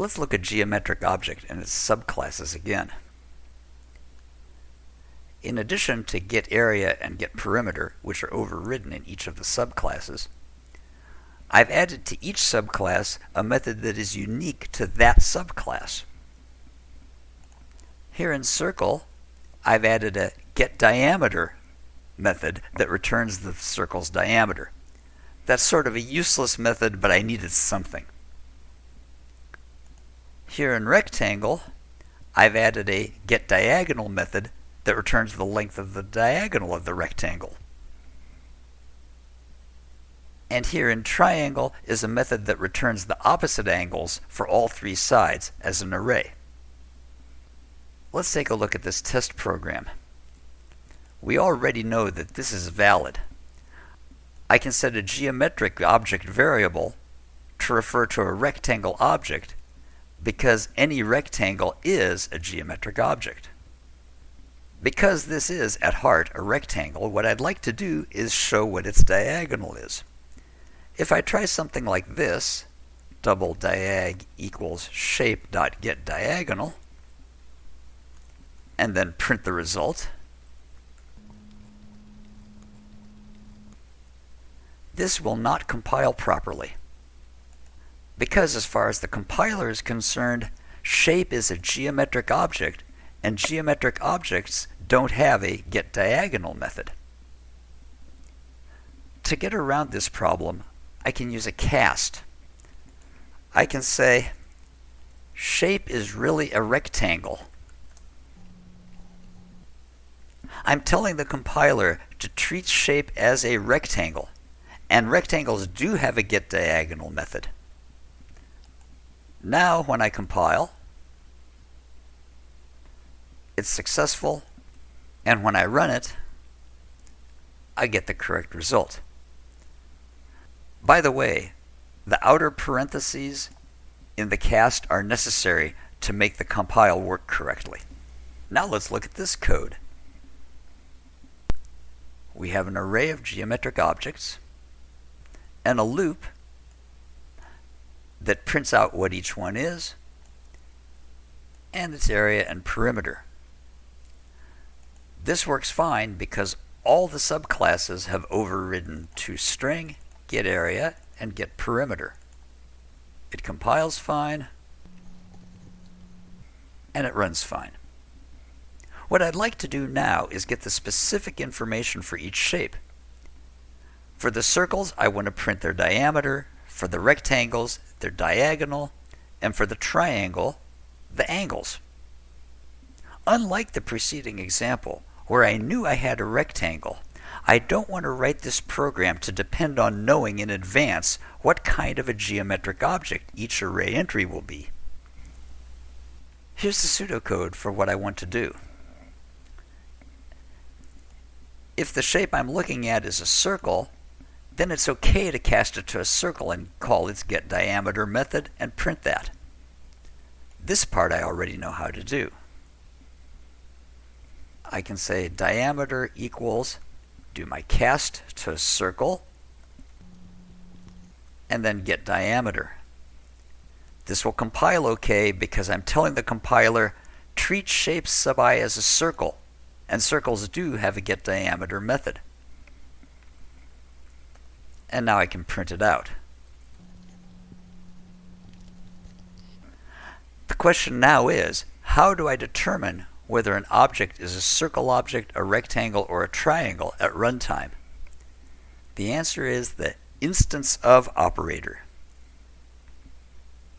Let's look at geometric object and its subclasses again. In addition to getArea and getPerimeter, which are overridden in each of the subclasses, I've added to each subclass a method that is unique to that subclass. Here in Circle, I've added a getDiameter method that returns the circle's diameter. That's sort of a useless method, but I needed something. Here in Rectangle, I've added a getDiagonal method that returns the length of the diagonal of the rectangle. And here in Triangle is a method that returns the opposite angles for all three sides as an array. Let's take a look at this test program. We already know that this is valid. I can set a geometric object variable to refer to a rectangle object because any rectangle is a geometric object. Because this is, at heart, a rectangle, what I'd like to do is show what its diagonal is. If I try something like this, double diag equals shape dot get diagonal, and then print the result, this will not compile properly because as far as the compiler is concerned, shape is a geometric object, and geometric objects don't have a getDiagonal method. To get around this problem, I can use a cast. I can say, shape is really a rectangle. I'm telling the compiler to treat shape as a rectangle, and rectangles do have a getDiagonal method. Now when I compile, it's successful, and when I run it, I get the correct result. By the way, the outer parentheses in the cast are necessary to make the compile work correctly. Now let's look at this code. We have an array of geometric objects and a loop that prints out what each one is and its area and perimeter. This works fine because all the subclasses have overridden toString, getArea, and getPerimeter. It compiles fine, and it runs fine. What I'd like to do now is get the specific information for each shape. For the circles, I want to print their diameter, for the rectangles, their diagonal, and for the triangle, the angles. Unlike the preceding example, where I knew I had a rectangle, I don't want to write this program to depend on knowing in advance what kind of a geometric object each array entry will be. Here's the pseudocode for what I want to do. If the shape I'm looking at is a circle, then it's okay to cast it to a circle and call its getDiameter method and print that. This part I already know how to do. I can say diameter equals, do my cast to a circle, and then get diameter. This will compile okay because I'm telling the compiler treat shapes sub i as a circle, and circles do have a get diameter method and now I can print it out. The question now is, how do I determine whether an object is a circle object, a rectangle, or a triangle at runtime? The answer is the instance of operator.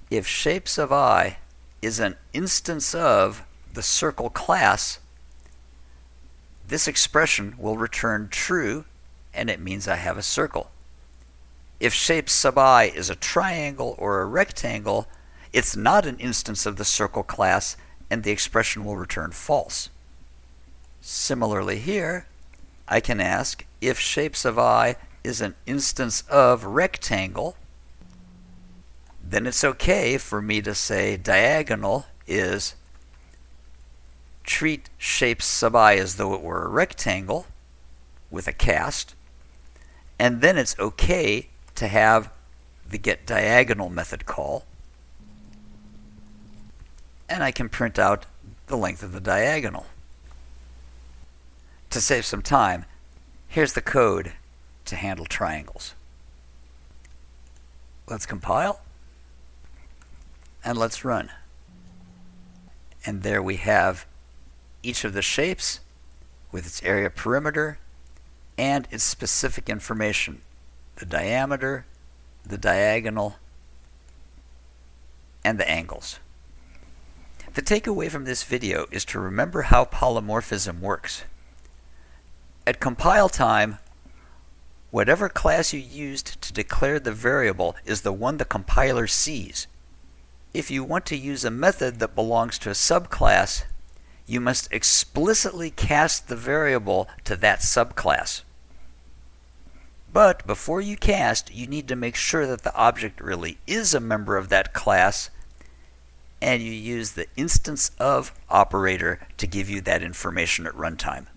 If shapes of i is an instance of the circle class, this expression will return true and it means I have a circle. If shape sub i is a triangle or a rectangle, it's not an instance of the circle class and the expression will return false. Similarly here, I can ask if shape sub i is an instance of rectangle, then it's okay for me to say diagonal is treat shape sub i as though it were a rectangle with a cast, and then it's okay to have the get diagonal method call. and I can print out the length of the diagonal. To save some time, here's the code to handle triangles. Let's compile and let's run. And there we have each of the shapes with its area perimeter and its specific information the diameter, the diagonal, and the angles. The takeaway from this video is to remember how polymorphism works. At compile time, whatever class you used to declare the variable is the one the compiler sees. If you want to use a method that belongs to a subclass, you must explicitly cast the variable to that subclass. But before you cast, you need to make sure that the object really is a member of that class, and you use the instance of operator to give you that information at runtime.